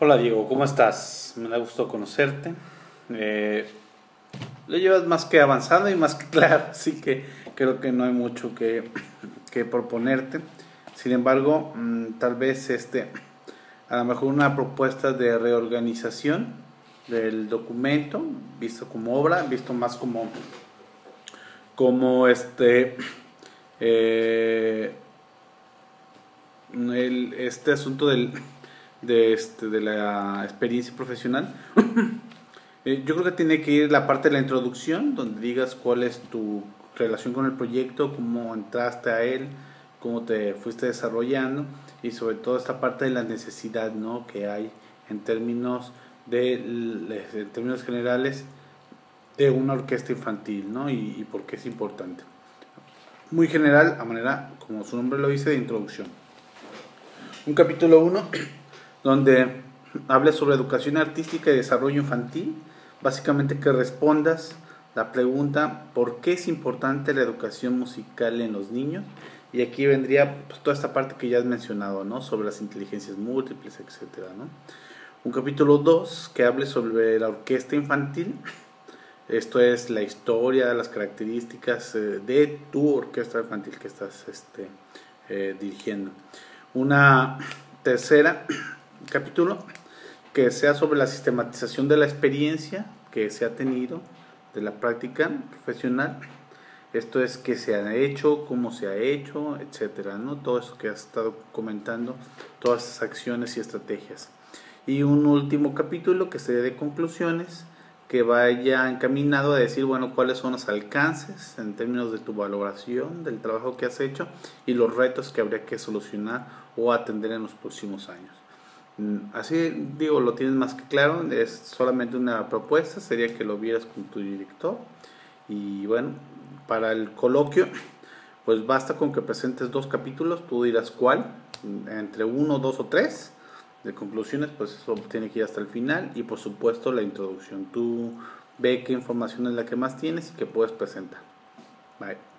Hola Diego, ¿cómo estás? Me da gusto conocerte. Eh, lo llevas más que avanzado y más que claro, así que creo que no hay mucho que, que proponerte. Sin embargo, mm, tal vez este, a lo mejor una propuesta de reorganización del documento, visto como obra, visto más como, como este, eh, este asunto del, de, este, de la experiencia profesional. Eh, yo creo que tiene que ir la parte de la introducción, donde digas cuál es tu relación con el proyecto, cómo entraste a él, cómo te fuiste desarrollando y sobre todo esta parte de la necesidad ¿no? que hay en términos, de, en términos generales de una orquesta infantil ¿no? y, y por qué es importante. Muy general, a manera, como su nombre lo dice, de introducción. Un capítulo 1 donde habla sobre educación artística y desarrollo infantil, básicamente que respondas la pregunta ¿por qué es importante la educación musical en los niños? Y aquí vendría pues, toda esta parte que ya has mencionado, ¿no? Sobre las inteligencias múltiples, etcétera, ¿no? Un capítulo 2 que hable sobre la orquesta infantil. Esto es la historia, las características eh, de tu orquesta infantil que estás este, eh, dirigiendo. Una tercera capítulo que sea sobre la sistematización de la experiencia que se ha tenido de la práctica profesional esto es qué se ha hecho, cómo se ha hecho, etcétera, ¿no? Todo eso que has estado comentando, todas esas acciones y estrategias. Y un último capítulo que sería de conclusiones, que vaya encaminado a decir, bueno, cuáles son los alcances en términos de tu valoración del trabajo que has hecho y los retos que habría que solucionar o atender en los próximos años. Mm, así digo, lo tienes más que claro, es solamente una propuesta, sería que lo vieras con tu director y bueno, para el coloquio, pues basta con que presentes dos capítulos, tú dirás cuál, entre uno, dos o tres. De conclusiones, pues eso tiene que ir hasta el final y por supuesto la introducción. Tú ve qué información es la que más tienes y que puedes presentar. Bye.